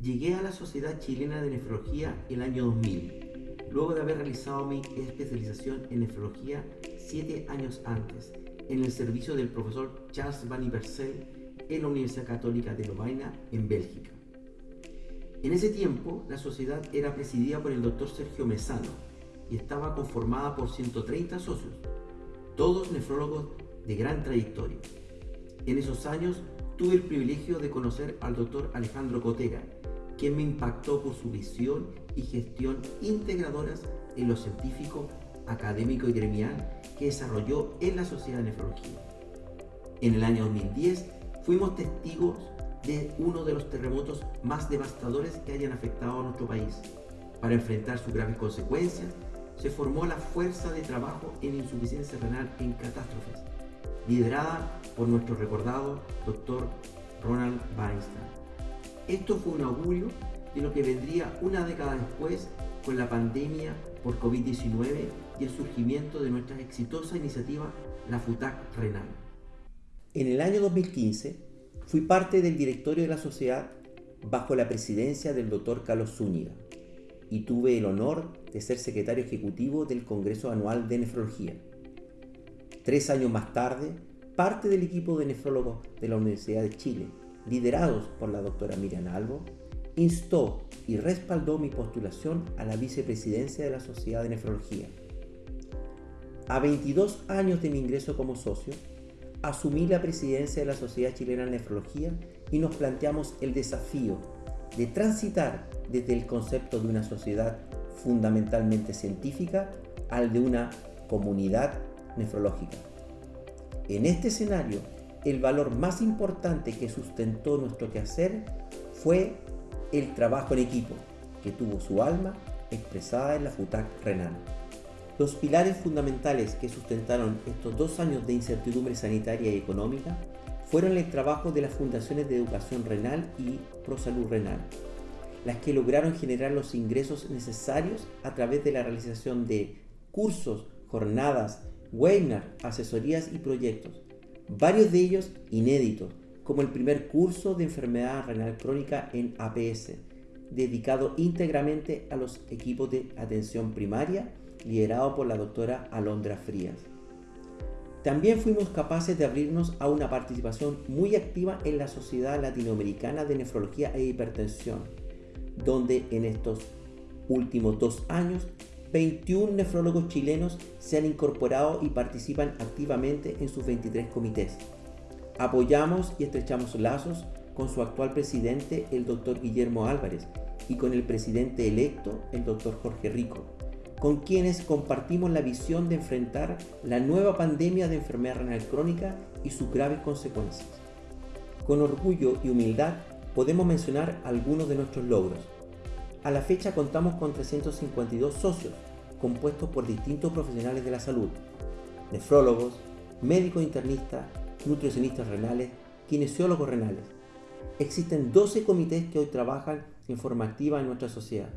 Llegué a la Sociedad Chilena de Nefrología el año 2000, luego de haber realizado mi especialización en nefrología siete años antes, en el servicio del profesor Charles Van Iversel en la Universidad Católica de Lovaina, en Bélgica. En ese tiempo, la sociedad era presidida por el doctor Sergio Mesano y estaba conformada por 130 socios, todos nefrólogos de gran trayectoria. En esos años tuve el privilegio de conocer al doctor Alejandro Cotega, quien me impactó por su visión y gestión integradoras en lo científico, académico y gremial que desarrolló en la Sociedad de Nefrología. En el año 2010 fuimos testigos de uno de los terremotos más devastadores que hayan afectado a nuestro país. Para enfrentar sus graves consecuencias, se formó la Fuerza de Trabajo en Insuficiencia Renal en Catástrofes, liderada por nuestro recordado doctor Ronald Weinstein. Esto fue un augurio de lo que vendría una década después con la pandemia por COVID-19 y el surgimiento de nuestra exitosa iniciativa, la FUTAC Renal. En el año 2015 fui parte del directorio de la sociedad bajo la presidencia del doctor Carlos Zúñiga y tuve el honor de ser secretario ejecutivo del Congreso Anual de Nefrología. Tres años más tarde, parte del equipo de nefrólogos de la Universidad de Chile, liderados por la doctora Miriam Albo, instó y respaldó mi postulación a la vicepresidencia de la Sociedad de Nefrología. A 22 años de mi ingreso como socio, asumí la presidencia de la Sociedad Chilena de Nefrología y nos planteamos el desafío de transitar desde el concepto de una sociedad fundamentalmente científica al de una comunidad nefrológica. En este escenario, el valor más importante que sustentó nuestro quehacer fue el trabajo en equipo, que tuvo su alma expresada en la FUTAC renal. Los pilares fundamentales que sustentaron estos dos años de incertidumbre sanitaria y económica fueron el trabajo de las fundaciones de educación renal y prosalud renal, las que lograron generar los ingresos necesarios a través de la realización de cursos, jornadas, webinars, asesorías y proyectos, varios de ellos inéditos, como el primer curso de enfermedad renal crónica en APS, dedicado íntegramente a los equipos de atención primaria, liderado por la doctora Alondra Frías. También fuimos capaces de abrirnos a una participación muy activa en la Sociedad Latinoamericana de Nefrología e Hipertensión, donde en estos últimos dos años 21 nefrólogos chilenos se han incorporado y participan activamente en sus 23 comités. Apoyamos y estrechamos lazos con su actual presidente, el doctor Guillermo Álvarez, y con el presidente electo, el doctor Jorge Rico, con quienes compartimos la visión de enfrentar la nueva pandemia de enfermedad renal crónica y sus graves consecuencias. Con orgullo y humildad podemos mencionar algunos de nuestros logros. A la fecha contamos con 352 socios, compuestos por distintos profesionales de la salud, nefrólogos, médicos internistas, nutricionistas renales, kinesiólogos renales. Existen 12 comités que hoy trabajan en forma activa en nuestra sociedad.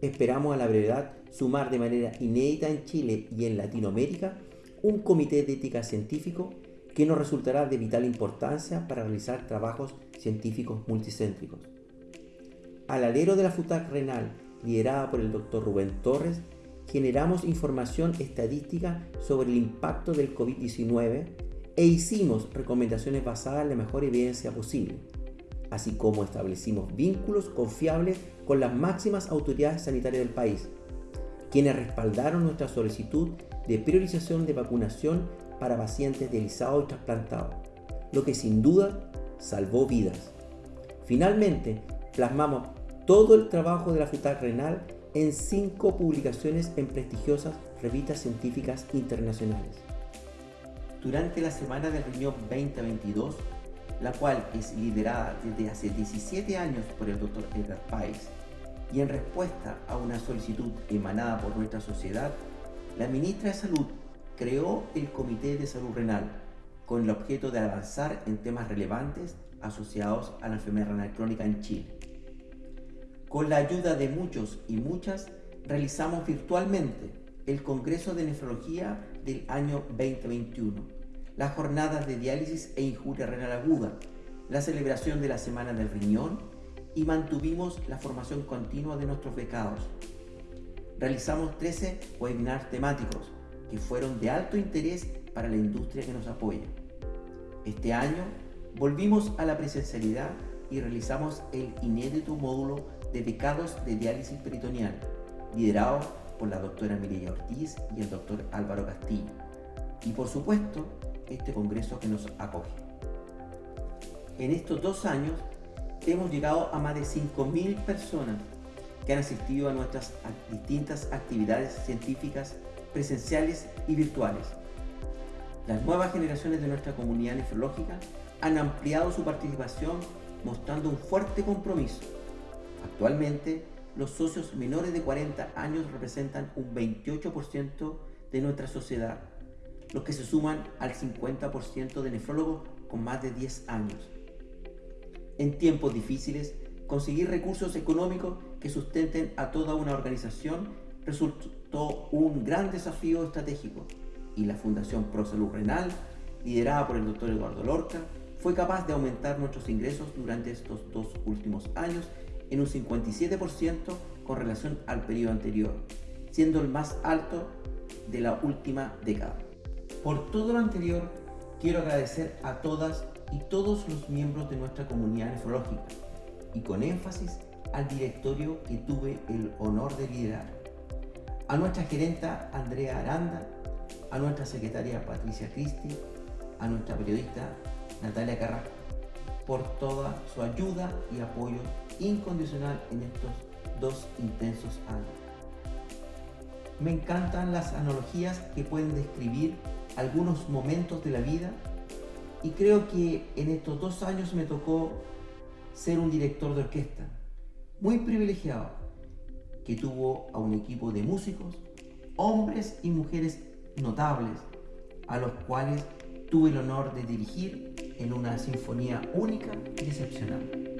Esperamos a la brevedad sumar de manera inédita en Chile y en Latinoamérica un comité de ética científico que nos resultará de vital importancia para realizar trabajos científicos multicéntricos. Al alero de la FUTAC renal, liderada por el Dr. Rubén Torres, generamos información estadística sobre el impacto del COVID-19 e hicimos recomendaciones basadas en la mejor evidencia posible, así como establecimos vínculos confiables con las máximas autoridades sanitarias del país, quienes respaldaron nuestra solicitud de priorización de vacunación para pacientes dializados y trasplantados, lo que sin duda salvó vidas. Finalmente, plasmamos todo el trabajo de la FUTAC renal en cinco publicaciones en prestigiosas revistas científicas internacionales. Durante la Semana del Riñón 2022, la cual es liderada desde hace 17 años por el Dr. Edgar Pais, y en respuesta a una solicitud emanada por nuestra sociedad, la ministra de Salud creó el Comité de Salud Renal con el objeto de avanzar en temas relevantes asociados a la enfermedad renal crónica en Chile. Con la ayuda de muchos y muchas, realizamos virtualmente el Congreso de Nefrología del año 2021, las jornadas de diálisis e injuria renal aguda, la celebración de la Semana del Riñón y mantuvimos la formación continua de nuestros becados. Realizamos 13 webinars temáticos que fueron de alto interés para la industria que nos apoya. Este año volvimos a la presencialidad y realizamos el inédito módulo de becados de diálisis peritoneal, liderado por la doctora Mireya Ortiz y el doctor Álvaro Castillo. Y por supuesto, este congreso que nos acoge. En estos dos años hemos llegado a más de 5.000 personas que han asistido a nuestras distintas actividades científicas presenciales y virtuales. Las nuevas generaciones de nuestra comunidad nefrológica han ampliado su participación mostrando un fuerte compromiso. Actualmente, los socios menores de 40 años representan un 28% de nuestra sociedad, los que se suman al 50% de nefrólogos con más de 10 años. En tiempos difíciles, conseguir recursos económicos que sustenten a toda una organización resultó un gran desafío estratégico y la Fundación Pro Salud Renal, liderada por el doctor Eduardo Lorca, fue capaz de aumentar nuestros ingresos durante estos dos últimos años en un 57% con relación al periodo anterior, siendo el más alto de la última década. Por todo lo anterior, quiero agradecer a todas y todos los miembros de nuestra comunidad nefrológica y con énfasis al directorio que tuve el honor de liderar, a nuestra gerenta Andrea Aranda, a nuestra secretaria Patricia Cristi, a nuestra periodista Natalia Carrasco, por toda su ayuda y apoyo incondicional en estos dos intensos años. Me encantan las analogías que pueden describir algunos momentos de la vida y creo que en estos dos años me tocó ser un director de orquesta muy privilegiado que tuvo a un equipo de músicos, hombres y mujeres notables, a los cuales tuve el honor de dirigir en una sinfonía única y excepcional.